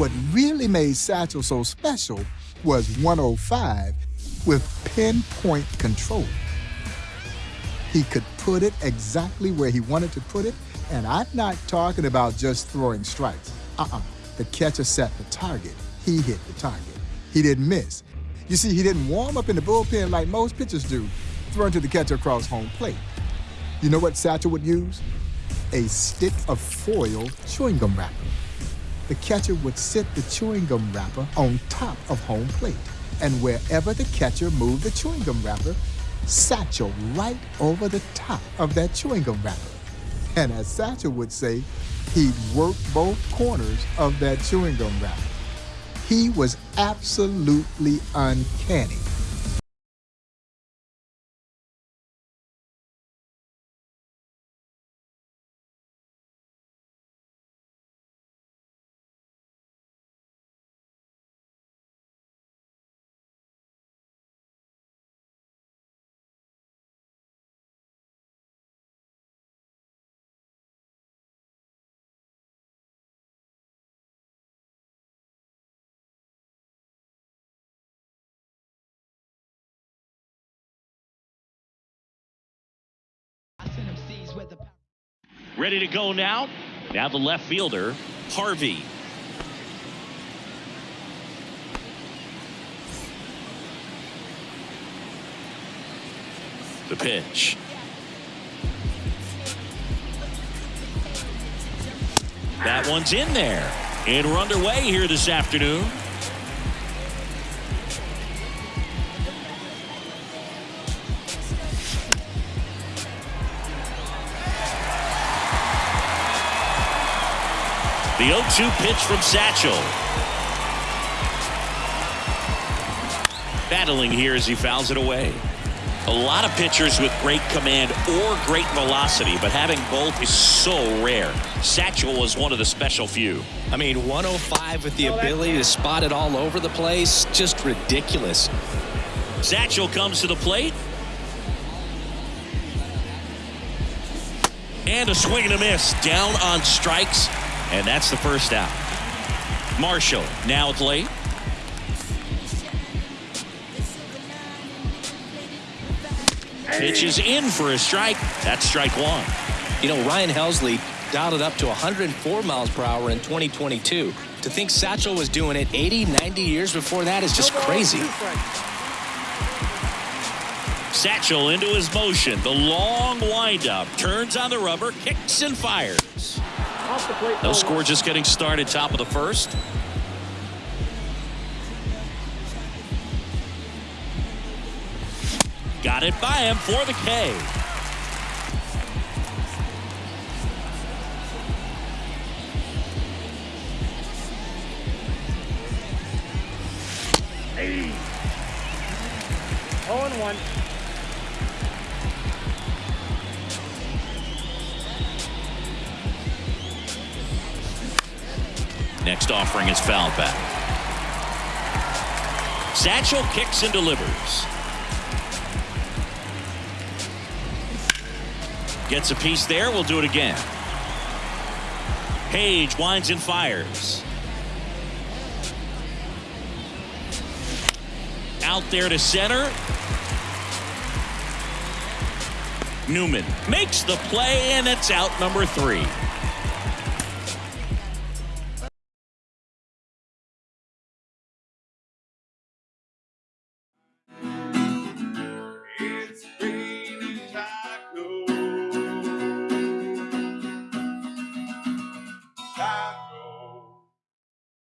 What really made Satchel so special was 105 with pinpoint control. He could put it exactly where he wanted to put it, and I'm not talking about just throwing strikes. Uh-uh. The catcher set the target. He hit the target. He didn't miss. You see, he didn't warm up in the bullpen like most pitchers do, throwing to the catcher across home plate. You know what Satchel would use? A stick of foil chewing gum wrapper. The catcher would sit the chewing gum wrapper on top of home plate. And wherever the catcher moved the chewing gum wrapper, Satchel right over the top of that chewing gum wrapper. And as Satchel would say, he'd work both corners of that chewing gum wrapper. He was absolutely uncanny. Ready to go now. Now the left fielder, Harvey. The pitch. That one's in there. And we're underway here this afternoon. The 0-2 pitch from Satchel. Battling here as he fouls it away. A lot of pitchers with great command or great velocity, but having both is so rare. Satchel was one of the special few. I mean, 105 with the ability to spot it all over the place, just ridiculous. Satchel comes to the plate. And a swing and a miss. Down on strikes. And that's the first out. Marshall now at late. Pitch is in for a strike. That's strike one. You know, Ryan Helsley dialed it up to 104 miles per hour in 2022. To think Satchel was doing it 80, 90 years before that is just crazy. Satchel into his motion. The long windup. Turns on the rubber, kicks and fires. No score just getting started top of the first. Got it by him for the K. Hey. 0 and 1. Next offering is fouled back. Satchel kicks and delivers. Gets a piece there. We'll do it again. Paige winds and fires. Out there to center. Newman makes the play, and it's out number three.